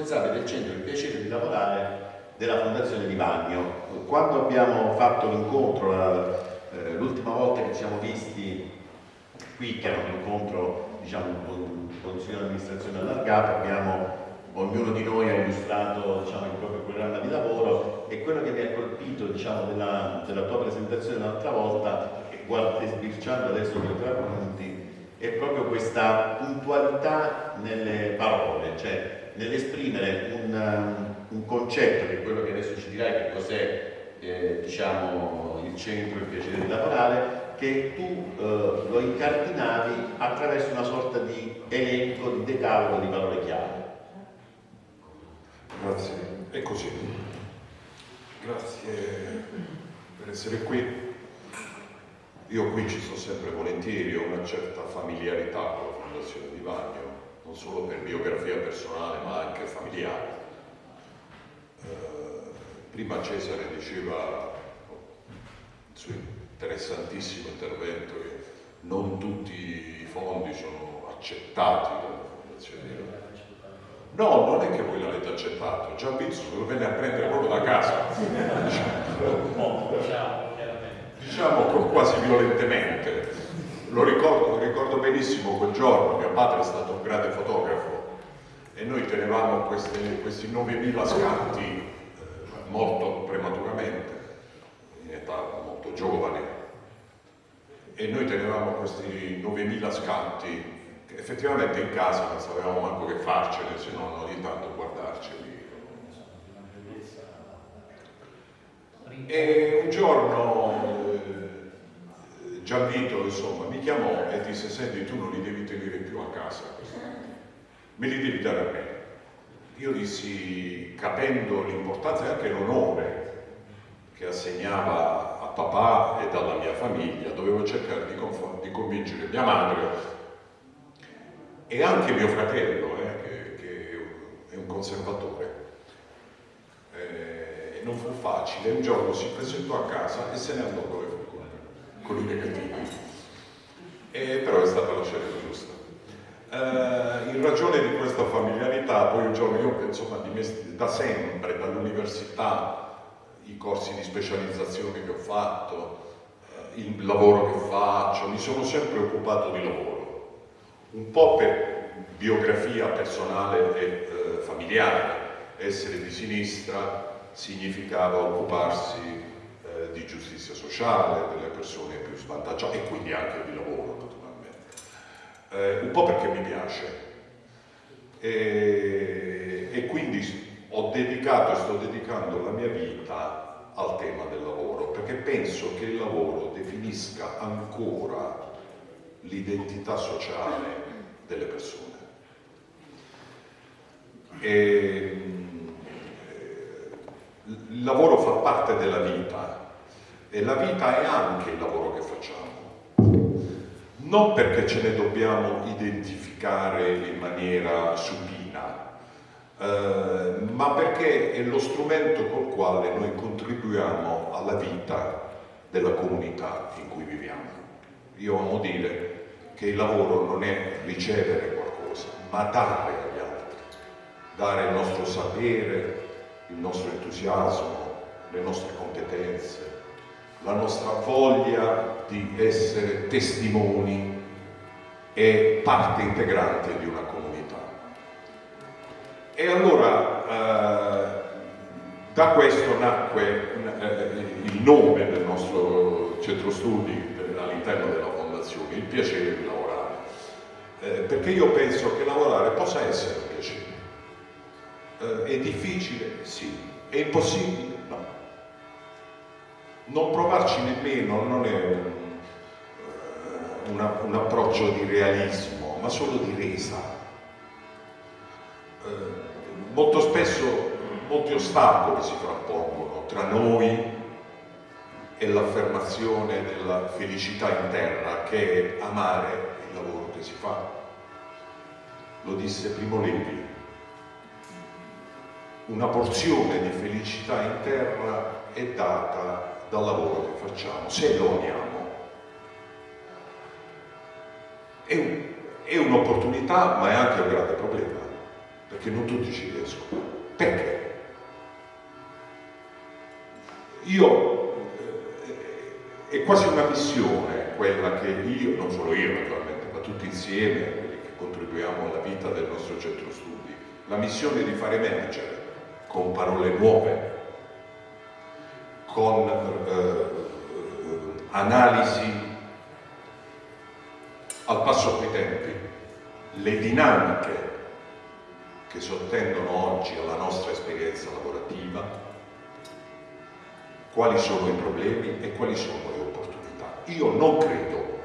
responsabile del centro Il piacere di lavorare della Fondazione di Bagno. Quando abbiamo fatto l'incontro, eh, l'ultima volta che ci siamo visti qui, che era un incontro diciamo, con consiglio di amministrazione allargato, abbiamo, ognuno di noi ha illustrato diciamo, il proprio programma di lavoro e quello che mi ha colpito diciamo, della, della, tua presentazione l'altra volta, guarda, sbirciando adesso per tre appunti, è proprio questa puntualità nelle parole, cioè nell'esprimere un, um, un, concetto che è quello che adesso ci dirai che cos'è eh, diciamo, il centro, il piacere di lavorare, che tu eh, lo incardinavi attraverso una sorta di elenco, di decalogo di parole chiave. Grazie, è così. Grazie per essere qui. Io qui ci sto sempre volentieri, ho una certa familiarità con la Fondazione di Bagno, non solo per biografia personale ma anche familiare. Eh, prima Cesare diceva il suo interessantissimo intervento che non tutti i fondi sono accettati dalla Fondazione. No, non è che voi l'avete accettato, già Pizzo lo venne a prendere proprio da casa, diciamo, diciamo quasi violentemente lo ricordo, ricordo benissimo quel giorno, mio padre è stato un grande fotografo e noi tenevamo questi, questi 9.000 scatti eh, molto prematuramente, in età molto giovane, e noi tenevamo questi 9.000 scatti che effettivamente in casa non sapevamo manco che farcene se non ogni tanto guardarceli. E un giorno Gianvito insomma mi chiamò e disse senti tu non li devi tenere più a casa. Me li devi dare a me. Io dissi capendo l'importanza e anche l'onore che assegnava a papà e alla mia famiglia dovevo cercare di, di convincere mia madre e anche mio fratello eh, che, che, è un conservatore. Eh, non fu facile. Un giorno si presentò a casa e se ne andò dove fu con i negativi. E, però è stata la scelta giusta. Eh, in ragione di questa familiarità, poi un giorno io insomma da sempre, dall'università, i corsi di specializzazione che ho fatto, eh, il lavoro che faccio, mi sono sempre occupato di lavoro, un po' per biografia personale e eh, familiare, essere di sinistra significava occuparsi eh, di giustizia sociale, delle persone più svantaggiate e quindi anche di lavoro naturalmente. Eh, un po' perché mi piace e, e quindi ho dedicato e sto dedicando la mia vita al tema del lavoro perché penso che il lavoro definisca ancora l'identità sociale delle persone. E, eh, il lavoro fa parte della vita e la vita è anche il lavoro che facciamo. Non perché ce ne dobbiamo identificare in maniera supina, eh, ma perché è lo strumento col quale noi contribuiamo alla vita della comunità in cui viviamo. Io amo dire che il lavoro non è ricevere qualcosa, ma dare agli altri, dare il nostro sapere, il nostro entusiasmo, le nostre competenze, la nostra voglia di essere testimoni e parte integrante di una comunità. E allora eh, da questo nacque eh, il nome del nostro centro studi all'interno della fondazione, il piacere di lavorare, eh, perché io penso che lavorare possa essere un piacere. Eh, è difficile? Sì. È impossibile? No non provarci nemmeno non è un, una, un approccio di realismo, ma solo di resa. Eh, molto spesso molti ostacoli si frappongono tra noi e l'affermazione della felicità interna che è amare il lavoro che si fa. Lo disse Primo Levi. Una porzione di felicità interna è data dal lavoro che facciamo, se lo amiamo. È, un, è un'opportunità ma è anche un grande problema, perché non tutti ci riescono. Perché? Io, eh, è quasi una missione quella che io, non solo io naturalmente, ma tutti insieme, quelli che contribuiamo alla vita del nostro centro studi, la missione di far emergere con parole nuove, con eh, analisi al passo coi tempi, le dinamiche che sottendono oggi alla nostra esperienza lavorativa, quali sono i problemi e quali sono le opportunità. Io non credo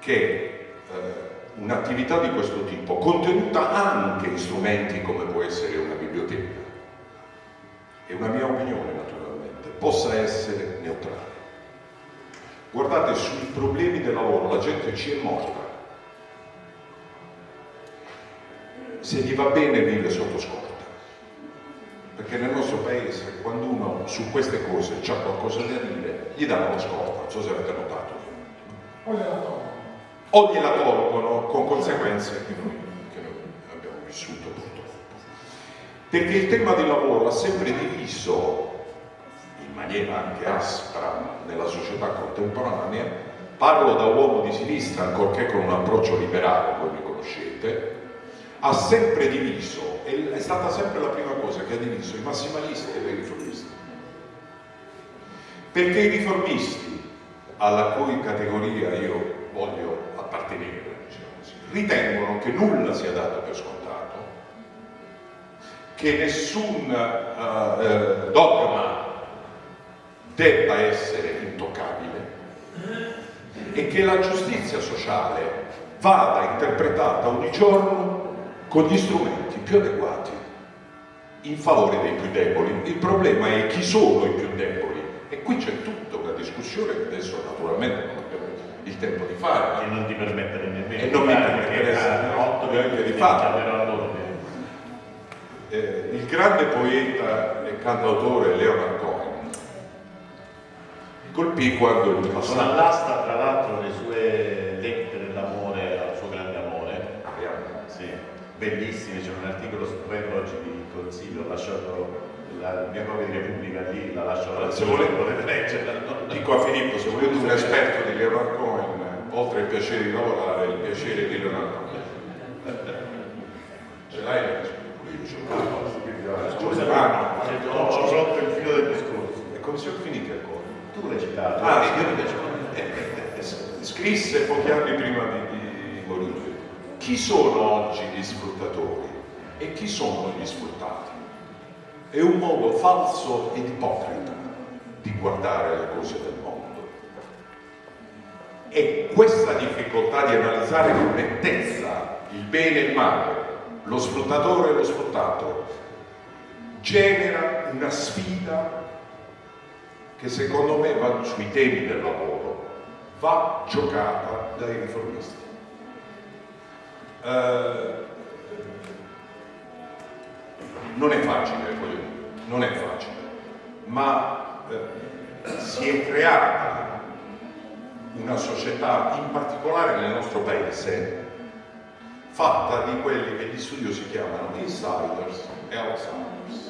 che eh, un'attività di questo tipo, contenuta anche in strumenti come può essere una biblioteca, è una mia opinione possa essere neutrale. Guardate, sui problemi del lavoro la gente ci è morta. Se gli va bene vive sotto scorta. Perché nel nostro paese quando uno su queste cose ha qualcosa da dire, gli danno la scorta, non so se avete notato. O gliela tolgono. O gliela tolgono con conseguenze che noi, che noi abbiamo vissuto purtroppo. Perché il tema del lavoro ha sempre diviso maniera anche aspra nella società contemporanea, parlo da uomo di sinistra, ancorché con un approccio liberale, voi mi conoscete, ha sempre diviso, è stata sempre la prima cosa che ha diviso i massimalisti e i riformisti. Perché i riformisti, alla cui categoria io voglio appartenere, diciamo ritengono che nulla sia dato per scontato, che nessun uh, dogma debba essere intoccabile e che la giustizia sociale vada interpretata ogni giorno con gli strumenti più adeguati in favore dei più deboli. Il problema è chi sono i più deboli e qui c'è tutta una discussione che adesso naturalmente non abbiamo il tempo di fare. E non ti permettere nemmeno e non mi permettere di fare. Eh, il grande poeta e cantautore Leonard Cohen colpì quando il passato... Sono all'asta tra l'altro le sue lettere d'amore al suo grande amore. Ah, sì, bellissime, c'è un articolo stupendo oggi di consiglio, ho lasciato la mia copia di Repubblica lì, la lascio alla se volete, potete leggerla. Dico a Filippo, se volete un esperto di Leonard Cohen, oltre il piacere di lavorare, il piacere di Leonard Cohen. Ce l'hai la Scusa, ma ho rotto il filo del discorso. E come siamo finiti ancora? Tu l'hai citato. Ah, io eh, eh, scrisse pochi anni prima di, di morire. Chi sono oggi gli sfruttatori e chi sono gli sfruttati? È un modo falso ed ipocrita di guardare le cose del mondo. E questa difficoltà di analizzare con nettezza il bene e il male, lo sfruttatore e lo sfruttato, genera una sfida che secondo me va sui temi del lavoro, va giocata dai riformisti. Eh, non è facile, non è facile, ma eh, si è creata una società, in particolare nel nostro paese, fatta di quelli che gli studiosi chiamano insiders e outsiders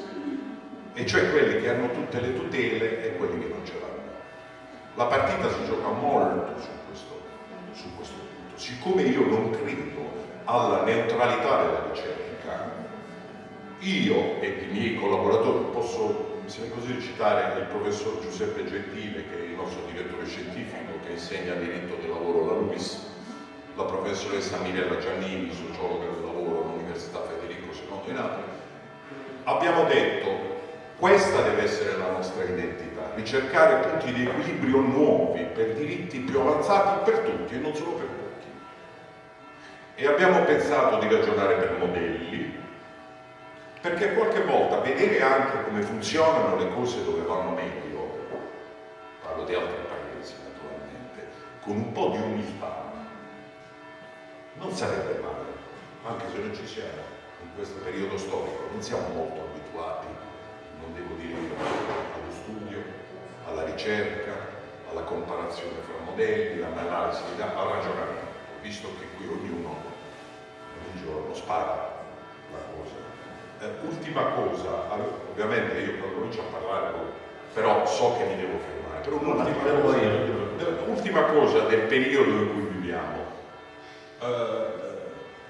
e cioè quelli che hanno tutte le tutele e quelli che non ce l'hanno. La partita si gioca molto su questo, su questo punto. Siccome io non credo alla neutralità della ricerca, io e i miei collaboratori posso, se così, citare il professor Giuseppe Gentile, che è il nostro direttore scientifico, che insegna diritto del lavoro alla LUIS, la professoressa Mirella Giannini, sociologa del lavoro all'Università Federico II in Napoli, abbiamo detto questa deve essere la nostra identità, ricercare punti di equilibrio nuovi per diritti più avanzati per tutti e non solo per pochi. E abbiamo pensato di ragionare per modelli, perché qualche volta vedere anche come funzionano le cose dove vanno meglio, parlo di altri paesi naturalmente, con un po' di umiltà, non sarebbe male, anche se non ci siamo in questo periodo storico, non siamo molto abituati non devo dire io, allo studio, alla ricerca, alla comparazione fra modelli, all'analisi, al ragionamento, visto che qui ognuno ogni giorno spara la cosa. Eh, ultima cosa, ovviamente io quando comincio a parlare, però so che mi devo fermare, però un'ultima cosa, ultima cosa del periodo in cui viviamo. Eh,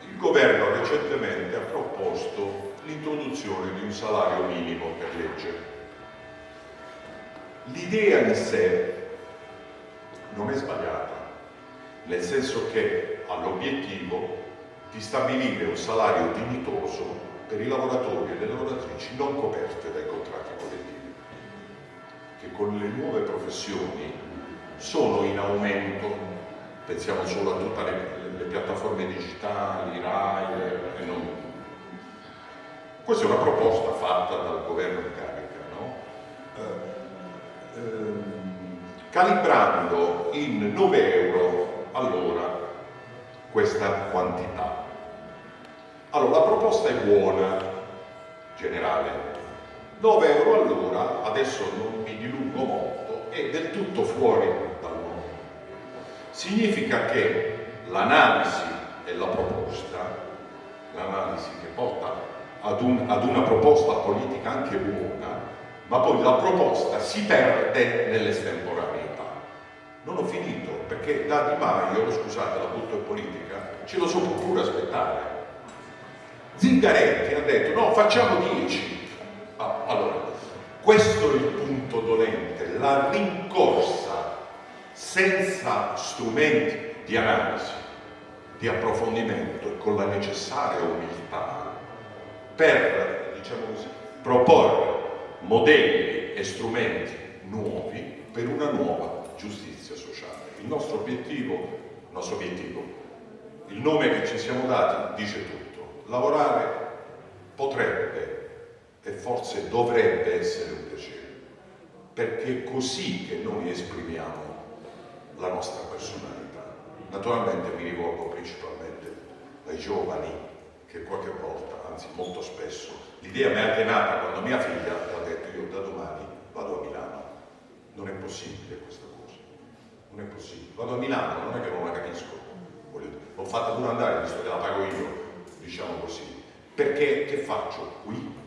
il governo recentemente ha proposto l'introduzione di un salario minimo per legge. L'idea in sé non è sbagliata, nel senso che ha l'obiettivo di stabilire un salario dignitoso per i lavoratori e le lavoratrici non coperte dai contratti collettivi, che con le nuove professioni sono in aumento, pensiamo solo a tutte le, le piattaforme digitali, RAI e non. Questa è una proposta fatta dal governo in carica, no? eh, eh, calibrando in 9 euro all'ora questa quantità. Allora, la proposta è buona, generale. 9 euro all'ora, adesso non mi dilungo molto, è del tutto fuori dal mondo. Significa che l'analisi e la proposta, l'analisi che porta ad, un, ad una proposta politica anche buona, ma poi la proposta si perde nell'estemporaneità. Non ho finito, perché da Di Maio, scusate la butto in politica, ce lo so pure aspettare. Zingaretti ha detto no, facciamo 10. Ah, allora, questo è il punto dolente, la rincorsa senza strumenti di analisi, di approfondimento e con la necessaria umiltà per, diciamo così, proporre modelli e strumenti nuovi per una nuova giustizia sociale. Il nostro obiettivo, il nostro obiettivo, il nome che ci siamo dati dice tutto. Lavorare potrebbe e forse dovrebbe essere un piacere, perché è così che noi esprimiamo la nostra personalità. Naturalmente mi rivolgo principalmente ai giovani che qualche volta, anzi molto spesso, l'idea mi è nata quando mia figlia ha detto io da domani vado a Milano. Non è possibile questa cosa, non è possibile. Vado a Milano, non è che non la capisco, l'ho fatta pure andare, visto che la pago io, diciamo così. Perché che faccio qui?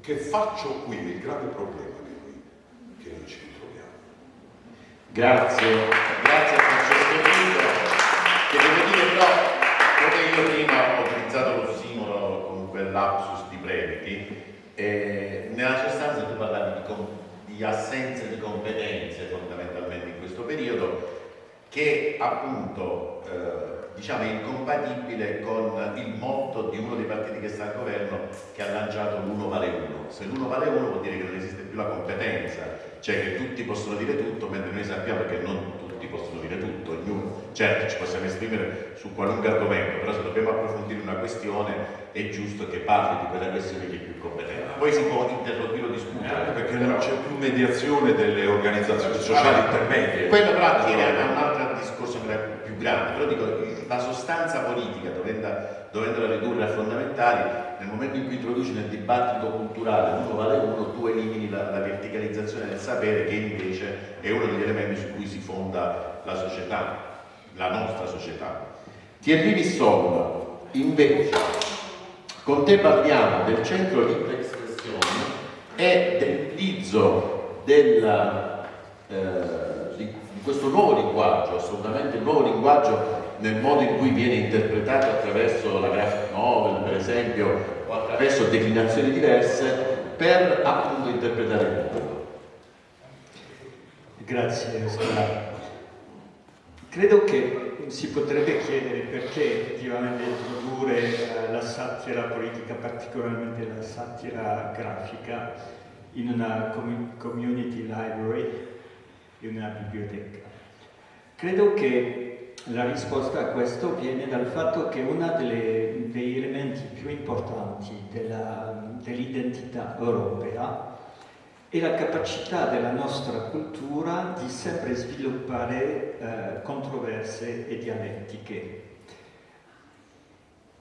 Che faccio qui? Il grave problema che noi, che noi ci ritroviamo. Grazie, grazie a Francesco Guido, che devo dire però, come io prima ho utilizzato lo simolo con quel lapsus di Previti, eh, nella sostanza tu parlavi di, assenza di competenze fondamentalmente in questo periodo che appunto eh, diciamo, è incompatibile con il motto di uno dei partiti che sta al governo che ha lanciato l'uno vale uno. Se l'uno vale uno vuol dire che non esiste più la competenza, cioè che tutti possono dire tutto, mentre noi sappiamo che non tutti possono dire tutto, ognuno, certo ci possiamo esprimere su qualunque argomento, però se dobbiamo approfondire una questione è giusto che parli di quella questione che è più competente. Poi si può interrompere o discutere. Eh, perché non c'è più mediazione delle organizzazioni sociali intermedie. Quello però attiene a un altro discorso grande, però dico la sostanza politica, dovendola, dovendola ridurre a fondamentali, nel momento in cui introduci nel dibattito culturale uno vale uno, tu elimini la, la verticalizzazione del sapere che invece è uno degli elementi su cui si fonda la società, la nostra società. Thierry Visson, invece, con te parliamo del centro di espressione e dell'utilizzo della, eh, di, di questo nuovo linguaggio, assolutamente nuovo linguaggio nel modo in cui viene interpretato attraverso la graphic novel, per esempio, o attraverso declinazioni diverse, per appunto interpretare il mondo. Grazie Oscar. Credo che si potrebbe chiedere perché effettivamente introdurre eh, la satira politica, particolarmente la satira grafica, in una community library, in una biblioteca. Credo che la risposta a questo viene dal fatto che uno degli elementi più importanti dell'identità dell europea è la capacità della nostra cultura di sempre sviluppare eh, controverse e dialettiche.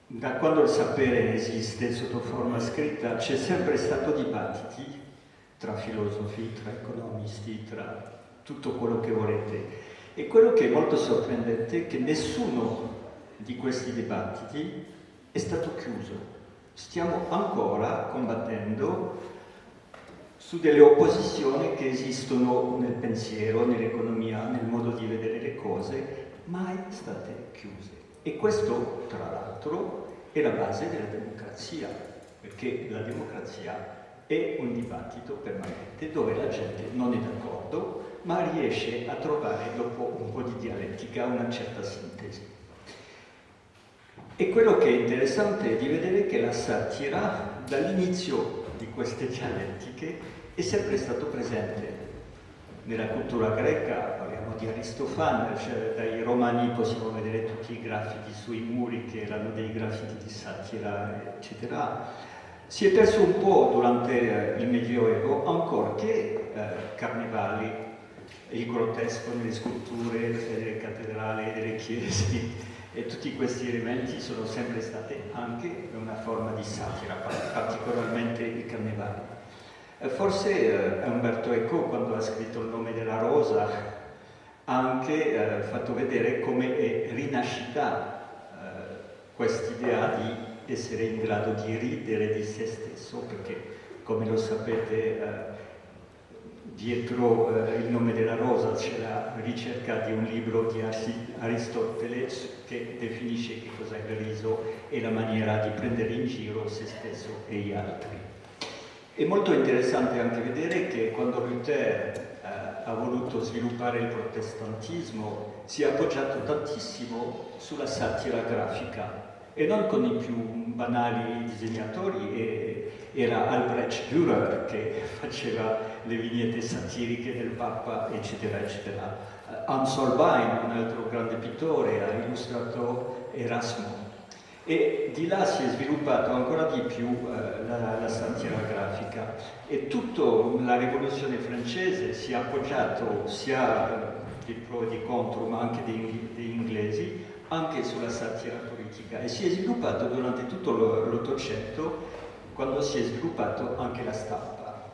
Da quando il sapere esiste sotto forma scritta c'è sempre stato dibattiti tra filosofi, tra economisti, tra tutto quello che volete e quello che è molto sorprendente è che nessuno di questi dibattiti è stato chiuso. stiamo ancora combattendo su delle opposizioni che esistono nel pensiero, nell'economia, nel modo di vedere le cose, mai state chiuse. E questo, tra l'altro, è la base della democrazia, perché la democrazia è un dibattito permanente dove la gente non è d'accordo, ma riesce a trovare dopo un po' di dialettica una certa sintesi. E quello che è interessante è di vedere che la satira, dall'inizio di queste dialettiche, è sempre stato presente. Nella cultura greca parliamo di Aristofane, cioè dai romani possiamo vedere tutti i graffiti sui muri che erano dei graffiti di satira, eccetera. Si è perso un po' durante il Medioevo, ancora che eh, carnevali, il grottesco nelle sculture delle cattedrali e delle chiese, e tutti questi elementi sono sempre stati anche una forma di satira, particolarmente il carnevale. Forse eh, Umberto Eco, quando ha scritto Il nome della rosa, ha anche eh, fatto vedere come è rinascita eh, quest'idea di essere in grado di ridere di se stesso, perché come lo sapete eh, dietro eh, il nome della rosa c'è la ricerca di un libro di Aristotele che definisce che cos'è il riso e la maniera di prendere in giro se stesso e gli altri. È molto interessante anche vedere che quando Luther eh, ha voluto sviluppare il protestantismo si è appoggiato tantissimo sulla satira grafica e non con i più banali disegnatori, e, era Albrecht Dürer che faceva le vignette satiriche del Papa, eccetera, eccetera. Uh, Hans Holbein, un altro grande pittore, ha illustrato Erasmo. E di là si è sviluppato ancora di più uh, la, la satira grafica e tutta la rivoluzione francese si è appoggiato sia uh, di pro e di contro, ma anche degli inglesi, anche sulla satira politica e si è sviluppato durante tutto l'Ottocento quando si è sviluppato anche la stampa.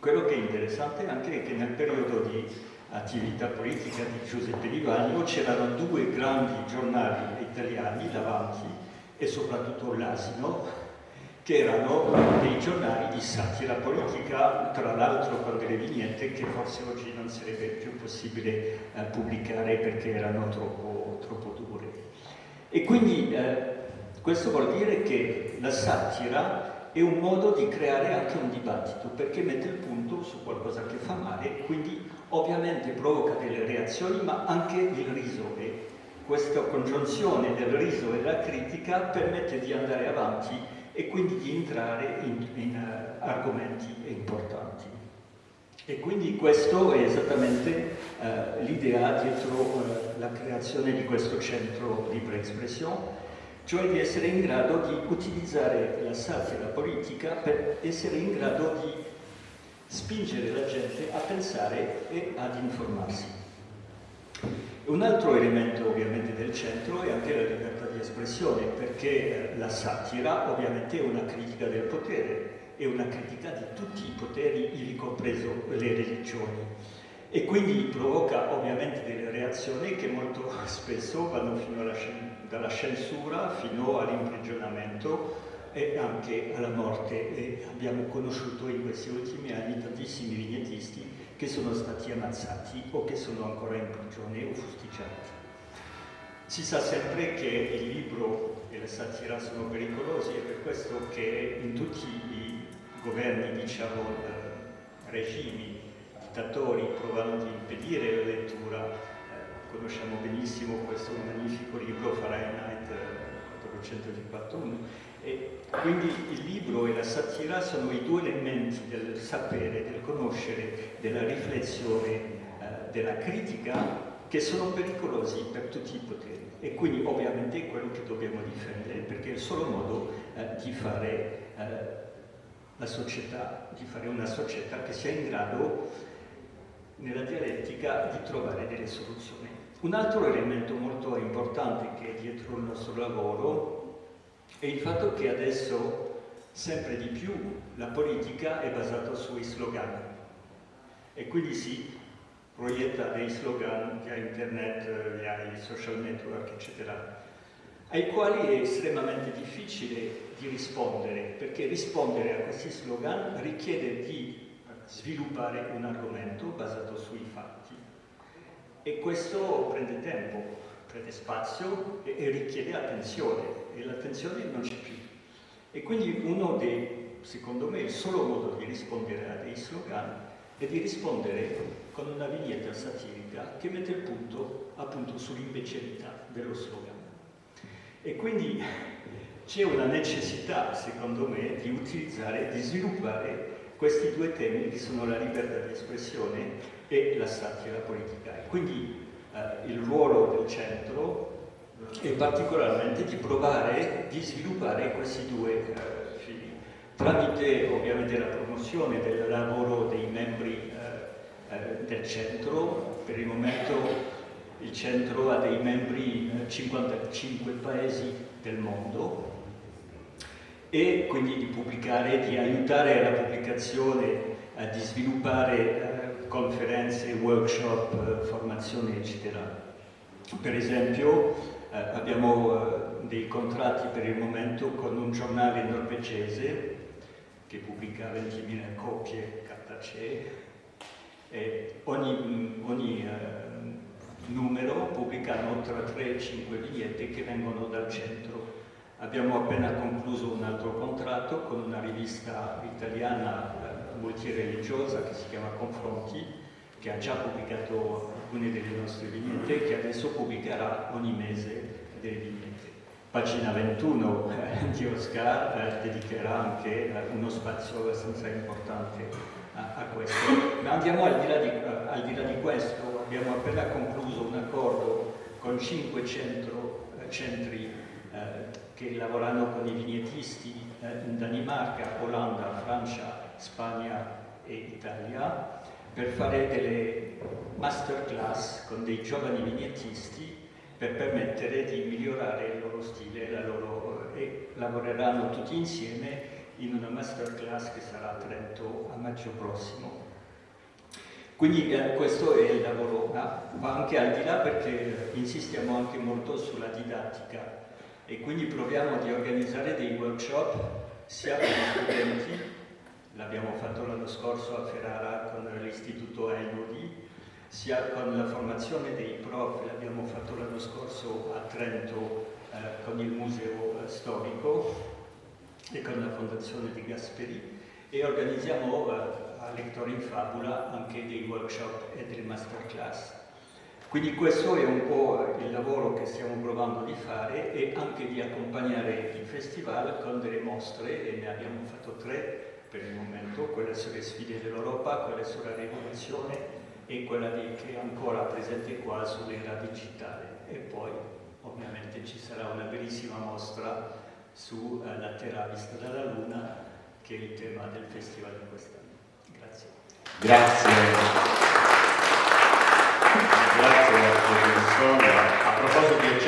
Quello che è interessante anche è che nel periodo di attività politica di Giuseppe Di Vagno c'erano due grandi giornali italiani, l'Avanti e soprattutto l'Asino, che erano dei giornali di satira politica, tra l'altro con delle vignette che forse oggi non sarebbe più possibile eh, pubblicare perché erano troppo, troppo dure. E quindi eh, questo vuol dire che la satira è un modo di creare anche un dibattito, perché mette il punto su qualcosa che fa male, quindi ovviamente provoca delle reazioni, ma anche il riso. E questa congiunzione del riso e della critica permette di andare avanti e quindi di entrare in, in uh, argomenti importanti. E quindi questo è esattamente uh, l'idea dietro uh, la creazione di questo centro Libre Expression, cioè di essere in grado di utilizzare la satira politica per essere in grado di spingere la gente a pensare e ad informarsi. Un altro elemento ovviamente del centro è anche la libertà di espressione, perché eh, la satira ovviamente è una critica del potere, è una critica di tutti i poteri, ivi compreso le religioni. E quindi provoca ovviamente delle reazioni che molto spesso vanno fino alla, dalla censura fino all'imprigionamento e anche alla morte. E abbiamo conosciuto in questi ultimi anni tantissimi vignettisti che sono stati ammazzati o che sono ancora in prigione o fustiggiati. Si sa sempre che il libro e la satira sono pericolosi e per questo che in tutti i governi, diciamo, eh, regimi, dittatori provano di impedire la lettura. Conosciamo benissimo questo magnifico libro Fahrenheit 451 eh, e quindi il libro e la satira sono i due elementi del sapere, del conoscere, della riflessione, eh, della critica che sono pericolosi per tutti i poteri e quindi ovviamente è quello che dobbiamo difendere perché è il solo modo eh, di fare eh, la società, di fare una società che sia in grado nella dialettica di trovare delle soluzioni. Un altro elemento molto importante che è dietro il nostro lavoro è il fatto che adesso sempre di più la politica è basata sui slogan e quindi si proietta dei slogan via internet, via i social network, eccetera. ai quali è estremamente difficile di rispondere, perché rispondere a questi slogan richiede di sviluppare un argomento basato sui fatti e questo prende tempo, prende spazio e, e richiede attenzione e l'attenzione non c'è più. E quindi uno dei, secondo me, il solo modo di rispondere a dei slogan è di rispondere con una vignetta satirica che mette il punto appunto sull'imbecillità dello slogan. E quindi c'è una necessità, secondo me, di utilizzare, di sviluppare questi due temi che sono la libertà di espressione e la satira politica. Quindi eh, il ruolo del centro è particolarmente di provare, di sviluppare questi due eh, fili, tramite ovviamente la promozione del lavoro dei membri eh, eh del centro, per il momento il centro ha dei membri in 55 paesi del mondo e quindi di pubblicare, di aiutare alla pubblicazione, eh, di sviluppare eh, conferenze, workshop, eh, formazione eccetera. Per esempio eh, abbiamo eh, dei contratti per il momento con un giornale norvegese che pubblica 20.000 copie cartacee e ogni, ogni eh, numero pubblicano tra 3 e 5 biglietti che vengono dal centro Abbiamo appena concluso un altro contratto con una rivista italiana eh, multireligiosa che si chiama Confronti, che ha già pubblicato alcune delle nostre vignette e che adesso pubblicherà ogni mese delle vignette. Pagina 21 eh, di Oscar eh, dedicherà anche uno spazio abbastanza importante a, questo. Ma andiamo al di, di, eh, al di, là di, questo, abbiamo appena concluso un accordo con 500 eh, centri che lavorano con i vignettisti eh, in Danimarca, Olanda, Francia, Spagna e Italia per fare delle masterclass con dei giovani vignettisti per permettere di migliorare il loro stile loro, e lavoreranno tutti insieme in una masterclass che sarà a Trento a maggio prossimo. Quindi eh, questo è il lavoro, ma anche al di là perché insistiamo anche molto sulla didattica e quindi proviamo di organizzare dei workshop sia per gli studenti, l'abbiamo fatto l'anno scorso a Ferrara con l'istituto Einodi, sia con la formazione dei prof, l'abbiamo fatto l'anno scorso a Trento eh, con il museo eh, storico e con la fondazione di Gasperi. E organizziamo eh, a Lettori in Fabula anche dei workshop e delle masterclass quindi questo è un po' il lavoro che stiamo provando di fare e anche di accompagnare il festival con delle mostre, e ne abbiamo fatto tre per il momento, quella sulle sfide dell'Europa, quella sulla rivoluzione e quella di, che è ancora presente qua sull'era digitale. E poi ovviamente ci sarà una bellissima mostra sulla uh, Terra vista dalla Luna, che è il tema del festival di quest'anno. Grazie. Grazie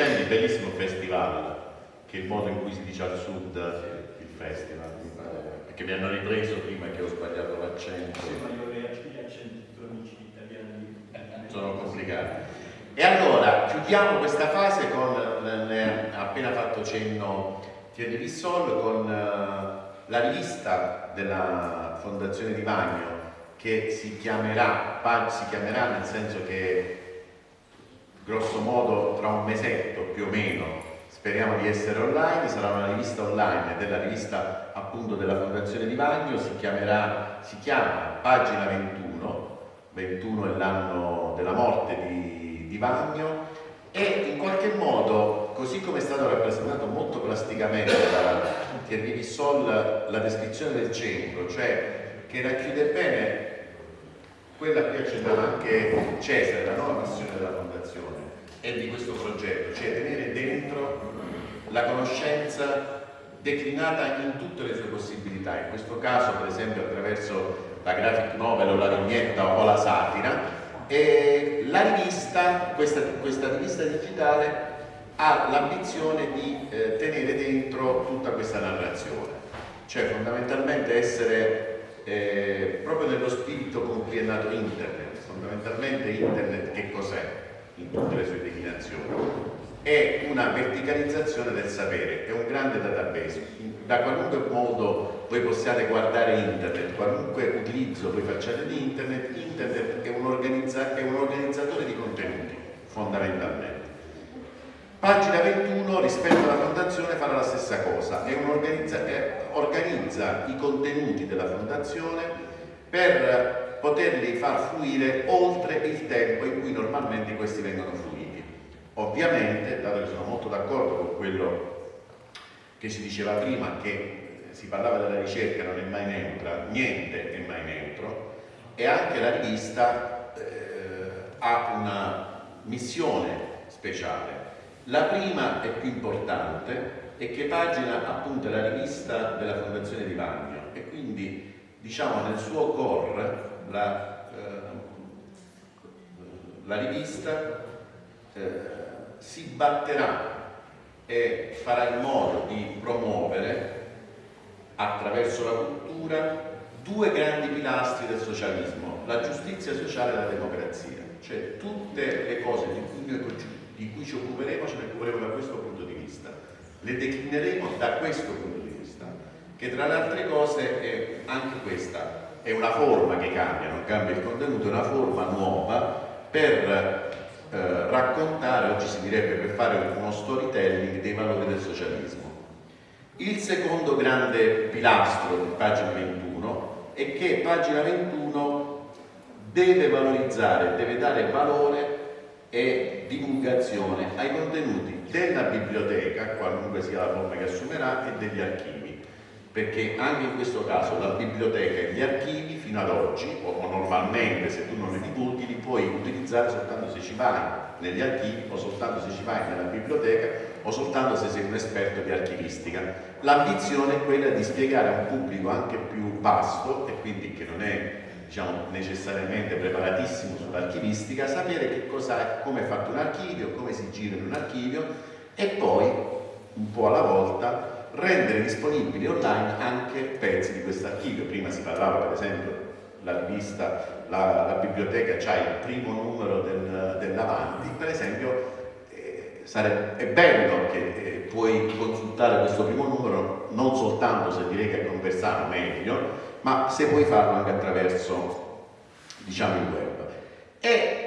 proposito di Accendi, bellissimo festival, che è il modo in cui si dice al sud il festival, perché mi hanno ripreso prima che ho sbagliato l'accento. Italiani sono complicati. E allora, chiudiamo questa fase con, ne ha appena fatto cenno Thierry Rissol, con uh, la rivista della Fondazione Di Magno che si chiamerà, si chiamerà nel senso che grosso modo tra un mesetto più o meno speriamo di essere online, sarà una rivista online della rivista appunto della Fondazione Di Vagno, si, chiamerà, si chiama Pagina 21, 21 è l'anno della morte di, di Vagno e in qualche modo, così come è stato rappresentato molto plasticamente da Thierry Vissol la descrizione del centro, cioè che racchiude bene quella cui accennava anche Cesare, la nuova missione della Fondazione e di questo progetto, cioè tenere dentro la conoscenza declinata in tutte le sue possibilità, in questo caso per esempio attraverso la graphic novel o la vignetta o la satira, e la rivista, questa, questa rivista digitale ha l'ambizione di eh, tenere dentro tutta questa narrazione, cioè fondamentalmente essere eh, proprio nello spirito con cui è nato internet. Fondamentalmente internet che cos'è in tutte le sue declinazioni? è una verticalizzazione del sapere, è un grande database. Da qualunque modo voi possiate guardare internet, qualunque utilizzo voi facciate di internet, internet è un, organizza è un organizzatore di contenuti, fondamentalmente. Pagina 21 rispetto alla fondazione farà la stessa cosa, organizza, organizza i contenuti della fondazione per poterli far fluire oltre il tempo in cui normalmente questi vengono fluiti. Ovviamente, dato che sono molto d'accordo con quello che si diceva prima, che si parlava della ricerca non è mai neutra, niente è mai neutro, e anche la rivista eh, ha una missione speciale. La prima e più importante è che pagina appunto la rivista della Fondazione di Vagno e quindi diciamo nel suo core la, eh, la rivista eh, si batterà e farà in modo di promuovere attraverso la cultura due grandi pilastri del socialismo, la giustizia sociale e la democrazia, cioè tutte le cose di cui, di cui ci occuperemo ce ne occuperemo da questo punto di vista, le declineremo da questo punto di vista, che tra le altre cose è anche questa, è una forma che cambia, non cambia il contenuto, è una forma nuova per eh, raccontare, oggi si direbbe per fare uno storytelling dei valori del socialismo. Il secondo grande pilastro di pagina 21 è che pagina 21 deve valorizzare, deve dare valore e divulgazione ai contenuti della biblioteca, qualunque sia la forma che assumerà, e degli archivi. Perché anche in questo caso la biblioteca e gli archivi fino ad oggi, o normalmente se tu non li divulghi, li puoi utilizzare soltanto se ci vai negli archivi o soltanto se ci vai nella biblioteca o soltanto se sei un esperto di archivistica. L'ambizione è quella di spiegare a un pubblico anche più vasto e quindi che non è diciamo, necessariamente preparatissimo sull'archivistica, sapere che cosa, come è fatto un archivio, come si gira in un archivio e poi, un po' alla volta, rendere disponibili online anche pezzi di questo archivio. Prima si parlava per esempio la rivista, la, la biblioteca ha il primo numero del, dell'Avanti, per esempio eh, è bello che eh, puoi consultare questo primo numero non soltanto se direi che è conversano meglio, ma se puoi farlo anche attraverso diciamo, il web. E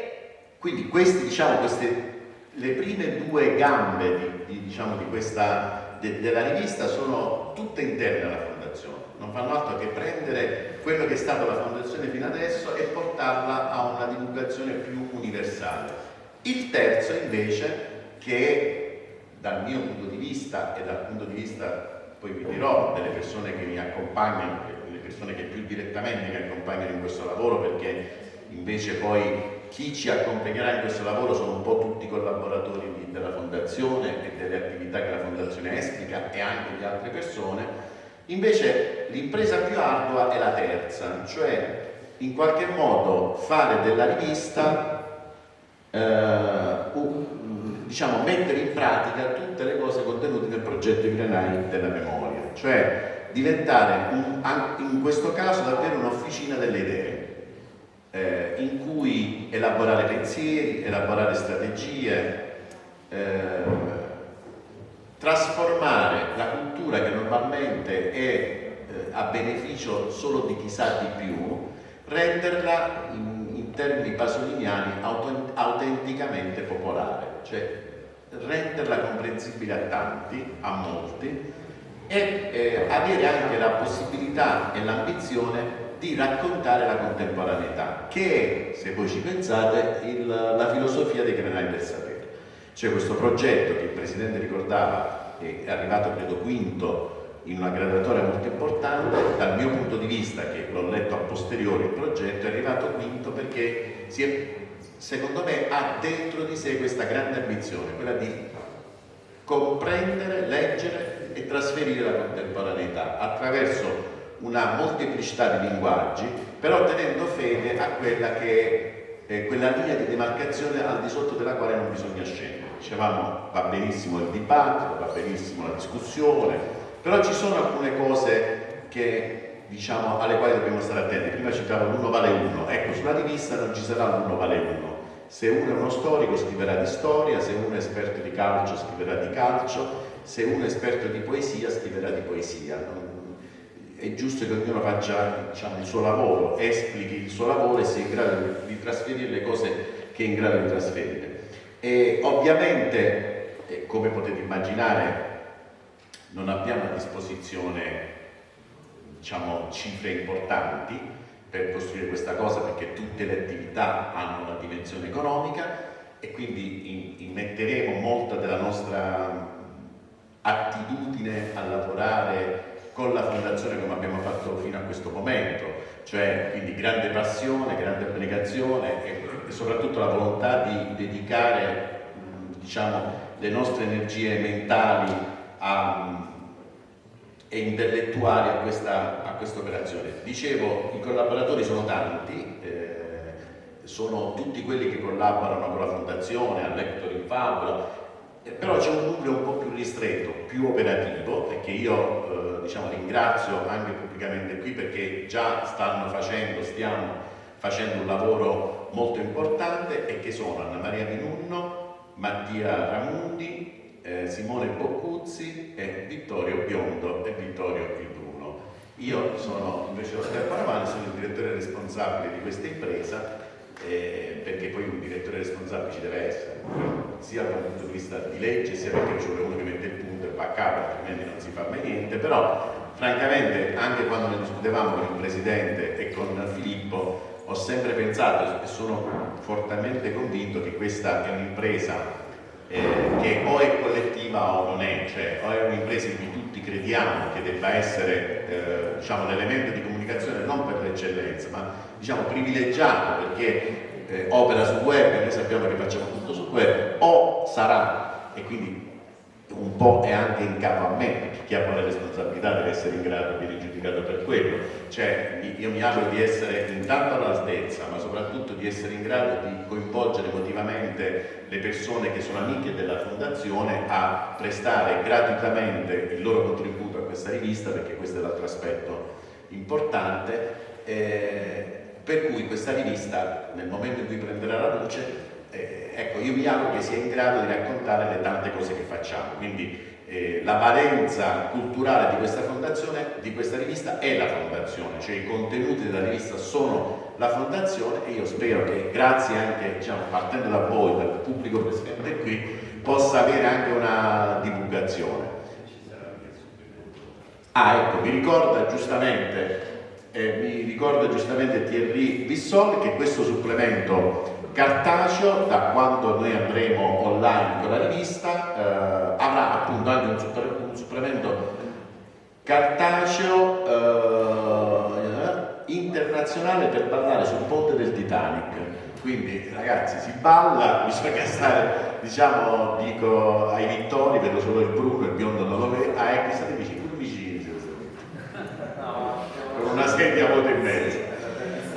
quindi questi, diciamo, queste, le prime due gambe di, di, diciamo, di questa, de, della rivista sono tutte interne alla fondazione, non fanno altro che prendere quello che è stata la fondazione fino adesso e portarla a una divulgazione più universale. Il terzo invece, che dal mio punto di vista e dal punto di vista poi vi dirò delle persone che mi accompagnano, le persone che più direttamente mi accompagnano in questo lavoro perché invece poi chi ci accompagnerà in questo lavoro sono un po' tutti i collaboratori di, della Fondazione e delle attività che la Fondazione esplica e anche di altre persone, invece l'impresa più ardua è la terza, cioè in qualche modo fare della rivista eh, diciamo, mettere in pratica tutte le cose contenute nel progetto I Granai della memoria, cioè diventare un, in questo caso davvero un'officina delle idee, eh, in cui elaborare pensieri, elaborare strategie, eh, trasformare la cultura che normalmente è eh, a beneficio solo di chi sa di più, renderla in, in termini pasoliniani autenticamente popolare cioè renderla comprensibile a tanti, a molti, e eh, avere anche la possibilità e l'ambizione di raccontare la contemporaneità, che è, se voi ci pensate, il, la filosofia dei granai del sapere. C'è questo progetto che il Presidente ricordava, è arrivato credo quinto in una graduatoria molto importante, dal mio punto di vista, che l'ho letto a posteriori il progetto, è arrivato quinto perché è secondo me ha dentro di sé questa grande ambizione, quella di comprendere, leggere e trasferire la contemporaneità attraverso una molteplicità di linguaggi, però tenendo fede a quella che è quella linea di demarcazione al di sotto della quale non bisogna scendere. Dicevamo va benissimo il dibattito, va benissimo la discussione, però ci sono alcune cose che diciamo, alle quali dobbiamo stare attenti. Prima citavo l'uno vale uno, ecco, sulla rivista non ci sarà l'uno vale uno, Se uno è uno storico scriverà di storia, se uno è esperto di calcio scriverà di calcio, se uno è esperto di poesia scriverà di poesia. È giusto che ognuno faccia diciamo, il suo lavoro, esplichi il suo lavoro e sia in grado di trasferire le cose che è in grado di trasferire. E ovviamente, come potete immaginare, non abbiamo a disposizione diciamo, cifre importanti per costruire questa cosa perché tutte le attività hanno una dimensione economica e quindi immetteremo molta della nostra attitudine a lavorare con la fondazione come abbiamo fatto fino a questo momento, cioè quindi grande passione, grande abnegazione e, e soprattutto la volontà di dedicare diciamo, le nostre energie mentali a, e intellettuali a questa, a questa, operazione. Dicevo, i collaboratori sono tanti, eh, sono tutti quelli che collaborano con la Fondazione, a Lector in Fabula, eh, però c'è un nucleo un po' più ristretto, più operativo e che io eh, diciamo, ringrazio anche pubblicamente qui perché già stanno facendo, stiamo facendo un lavoro molto importante e che sono Anna Maria Minunno, Mattia Ramundi, eh, Simone Boccuzzi e Vittorio Biondo e Vittorio Bruno. Io sono invece Oscar Paravani, sono il direttore responsabile di questa impresa eh, perché poi un direttore responsabile ci deve essere, sia dal punto di vista di legge, sia perché c'è uno che mette il punto va a capo, altrimenti non si fa mai niente, però francamente anche quando ne discutevamo con il Presidente e con Filippo ho sempre pensato e sono fortemente convinto che questa è un'impresa eh, che o è collettiva o non è, cioè o è un'impresa in cui tutti crediamo che debba essere eh, diciamo, l'elemento di comunicazione non per l'eccellenza, ma diciamo, privilegiato perché eh, opera sul web noi sappiamo che facciamo tutto sul web, o sarà, e quindi un po' è anche in capo a me, chi ha la responsabilità deve essere in grado di viene giudicato per quello. Cioè, io mi auguro di essere intanto all'altezza, ma soprattutto di essere in grado di coinvolgere emotivamente le persone che sono amiche della Fondazione a prestare gratuitamente il loro contributo a questa rivista, perché questo è l'altro aspetto importante. Eh, per cui questa rivista, nel momento in cui prenderà la luce, eh, ecco, io mi auguro che sia in grado di raccontare le tante cose che facciamo. Quindi eh, la valenza culturale di questa fondazione, di questa rivista è la fondazione, cioè i contenuti della rivista sono la fondazione e io spero che grazie anche, diciamo, partendo da voi, dal pubblico presente qui, possa avere anche una divulgazione. Ah, ecco, mi ricorda giustamente, eh, mi ricorda giustamente Thierry Bissol che questo supplemento cartaceo, da quando noi andremo online con la rivista, eh, avrà appunto anche un, super, un supplemento cartaceo eh, internazionale per ballare sul ponte del Titanic. Quindi ragazzi si balla, bisogna stare, diciamo, dico ai vittori, vedo solo il bruno, il biondo non lo vedo, ah ecco, state vicini, vicini, con una sedia a vuota in mezzo.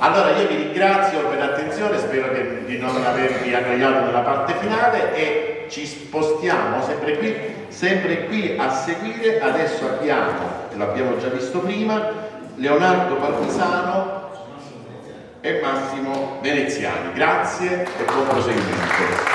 Allora io vi ringrazio per l'attenzione, spero che, di non avervi annoiato nella parte finale e ci spostiamo sempre qui, sempre qui a seguire, adesso abbiamo, l'abbiamo già visto prima, Leonardo Parmisano e Massimo Veneziani. Grazie e buon proseguimento.